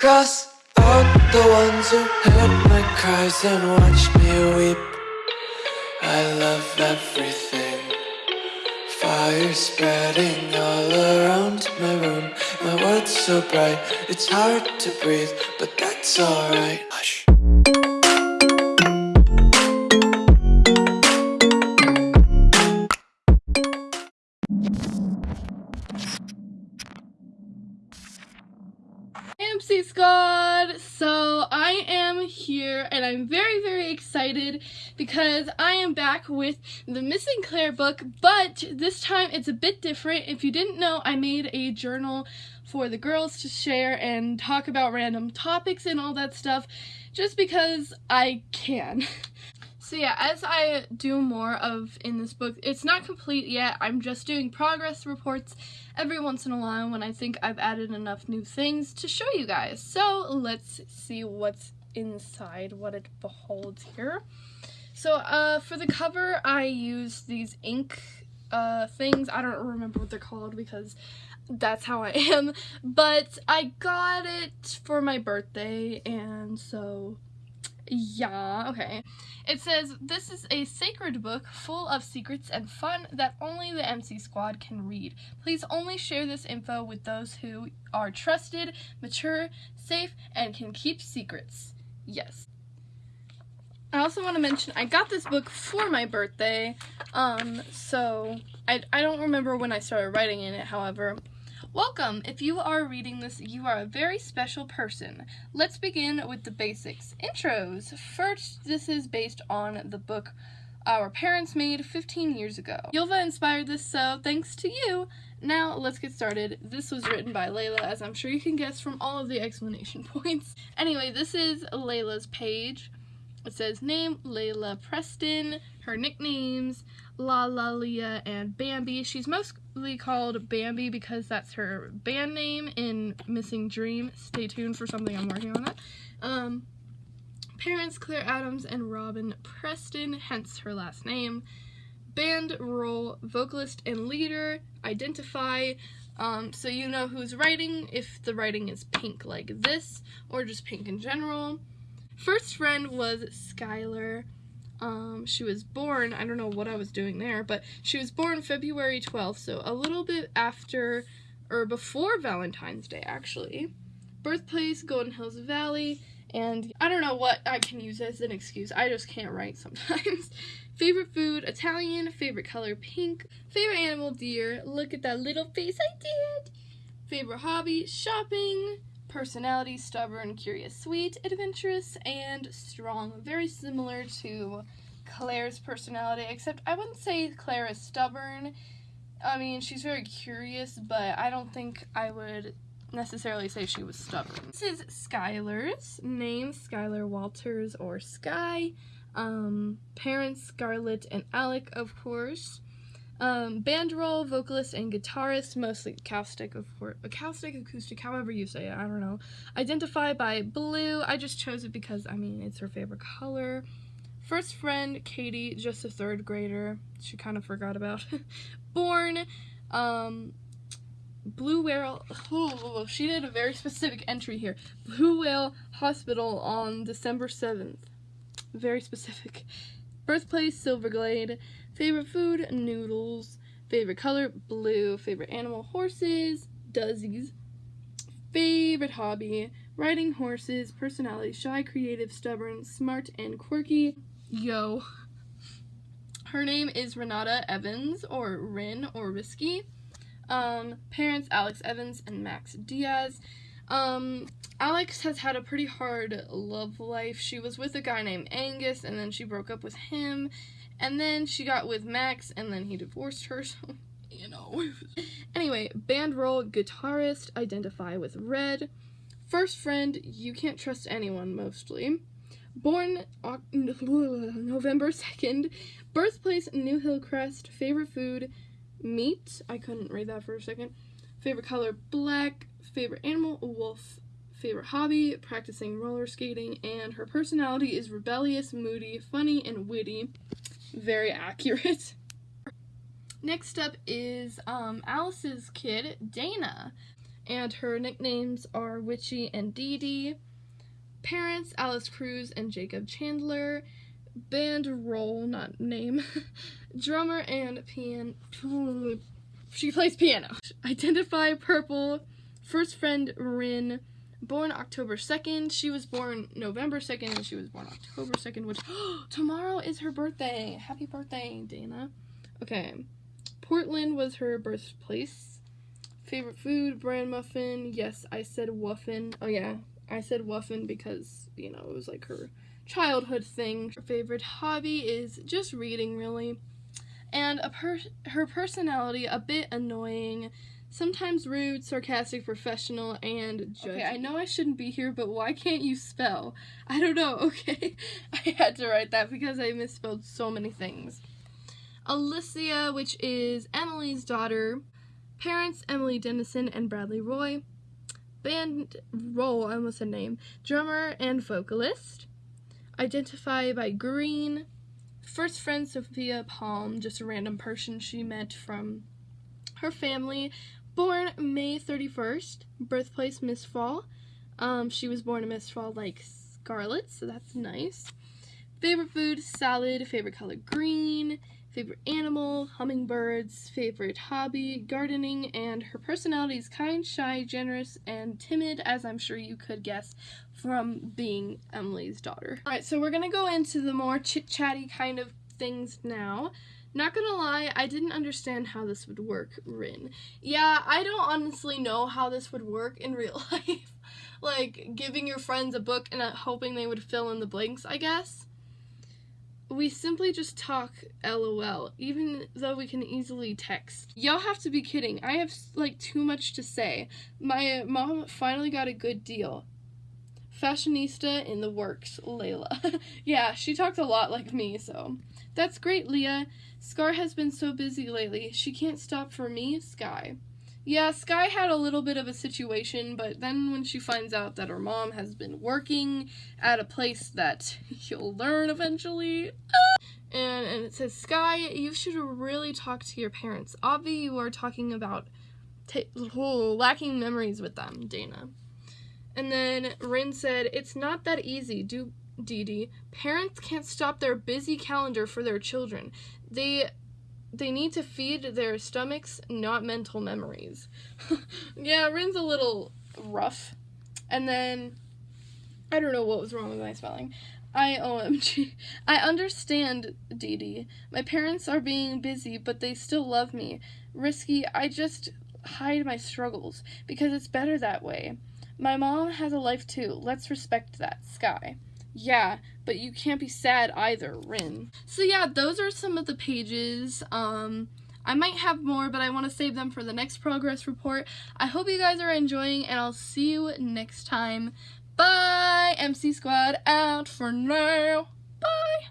Cross out the ones who heard my cries and watched me weep. I love everything. Fire spreading all around my room. My world's so bright, it's hard to breathe, but that's alright. Here and I'm very very excited because I am back with the Missing Claire book but this time it's a bit different. If you didn't know I made a journal for the girls to share and talk about random topics and all that stuff just because I can. So yeah, as I do more of in this book, it's not complete yet. I'm just doing progress reports every once in a while when I think I've added enough new things to show you guys. So let's see what's inside, what it beholds here. So uh, for the cover, I use these ink uh, things. I don't remember what they're called because that's how I am. But I got it for my birthday and so yeah, okay. It says, This is a sacred book full of secrets and fun that only the MC Squad can read. Please only share this info with those who are trusted, mature, safe, and can keep secrets. Yes. I also want to mention I got this book for my birthday, um, so I, I don't remember when I started writing in it, however. Welcome! If you are reading this, you are a very special person. Let's begin with the basics. Intros. First, this is based on the book our parents made 15 years ago. Yulva inspired this, so thanks to you! Now, let's get started. This was written by Layla, as I'm sure you can guess from all of the explanation points. Anyway, this is Layla's page. It says name Layla Preston, her nicknames La La Leah and Bambi. She's mostly called Bambi because that's her band name in Missing Dream. Stay tuned for something I'm working on that. Um, parents Claire Adams and Robin Preston, hence her last name. Band role, vocalist and leader, identify, um, so you know who's writing if the writing is pink like this or just pink in general. First friend was Skylar. Um, she was born, I don't know what I was doing there, but she was born February 12th, so a little bit after, or before Valentine's Day, actually. Birthplace, Golden Hills Valley, and I don't know what I can use as an excuse. I just can't write sometimes. favorite food, Italian. Favorite color, pink. Favorite animal, deer. Look at that little face I did. Favorite hobby, shopping personality, stubborn, curious, sweet, adventurous, and strong. Very similar to Claire's personality, except I wouldn't say Claire is stubborn. I mean, she's very curious, but I don't think I would necessarily say she was stubborn. This is Skylar's name, Skylar Walters or Sky. Um, parents, Scarlett and Alec, of course. Um, band role, vocalist, and guitarist, mostly acoustic, of course, acoustic, acoustic, however you say it, I don't know. Identify by blue, I just chose it because, I mean, it's her favorite color. First friend, Katie, just a third grader, she kind of forgot about. Born, um, Blue Whale, oh, she did a very specific entry here. Blue Whale Hospital on December 7th. Very specific. Birthplace, Silverglade. Favorite food, noodles. Favorite color, blue. Favorite animal, horses, dozzies. Favorite hobby, riding horses. Personality, shy, creative, stubborn, smart, and quirky. Yo. Her name is Renata Evans, or Rin, or Risky. Um, parents, Alex Evans and Max Diaz. Um, Alex has had a pretty hard love life. She was with a guy named Angus, and then she broke up with him, and then she got with Max, and then he divorced her, so, you know. anyway, band role, guitarist, identify with red. First friend, you can't trust anyone, mostly. Born November 2nd. Birthplace, New Hillcrest. Favorite food, meat. I couldn't read that for a second. Favorite color, black. Favorite animal, wolf. Favorite hobby, practicing roller skating. And her personality is rebellious, moody, funny, and witty very accurate. Next up is um, Alice's kid, Dana. and her nicknames are Witchy and Dee Dee. Parents Alice Cruz and Jacob Chandler. Band role, not name. Drummer and piano. She plays piano. Identify purple. First friend Rin. Born October 2nd. She was born November 2nd and she was born October 2nd, which tomorrow is her birthday. Happy birthday, Dana. Okay. Portland was her birthplace. Favorite food, bran muffin. Yes, I said wuffin. Oh yeah, I said wuffin because, you know, it was like her childhood thing. Her favorite hobby is just reading, really. And a per her personality, a bit annoying, sometimes rude, sarcastic, professional, and judgy. Okay, I know I shouldn't be here, but why can't you spell? I don't know, okay? I had to write that because I misspelled so many things. Alicia, which is Emily's daughter. Parents, Emily Dennison and Bradley Roy. Band role, I almost said name. Drummer and vocalist. Identify by green. First friend, Sophia Palm, just a random person she met from her family. Born May 31st. Birthplace, Miss Fall. Um, she was born in Miss Fall like Scarlet, so that's nice. Favorite food, salad. Favorite color, green favorite animal, hummingbirds, favorite hobby, gardening, and her personality is kind, shy, generous, and timid, as I'm sure you could guess from being Emily's daughter. Alright, so we're gonna go into the more chit-chatty kind of things now. Not gonna lie, I didn't understand how this would work, Rin. Yeah, I don't honestly know how this would work in real life. like, giving your friends a book and uh, hoping they would fill in the blanks, I guess we simply just talk lol, even though we can easily text. Y'all have to be kidding. I have like too much to say. My mom finally got a good deal. Fashionista in the works, Layla. yeah, she talks a lot like me, so. That's great, Leah. Scar has been so busy lately. She can't stop for me, Sky. Yeah, Sky had a little bit of a situation, but then when she finds out that her mom has been working at a place that you'll learn eventually, uh, and, and it says, Sky, you should really talk to your parents. Avi, you are talking about oh, lacking memories with them, Dana. And then Rin said, It's not that easy, do Dee Dee. Parents can't stop their busy calendar for their children. They they need to feed their stomachs, not mental memories. yeah, Rin's a little rough. And then, I don't know what was wrong with my spelling. I OMG. I understand, Dee Dee. My parents are being busy, but they still love me. Risky, I just hide my struggles because it's better that way. My mom has a life too. Let's respect that, Sky. Yeah, but you can't be sad either, Rin. So yeah, those are some of the pages. Um, I might have more, but I want to save them for the next progress report. I hope you guys are enjoying, and I'll see you next time. Bye! MC Squad out for now. Bye!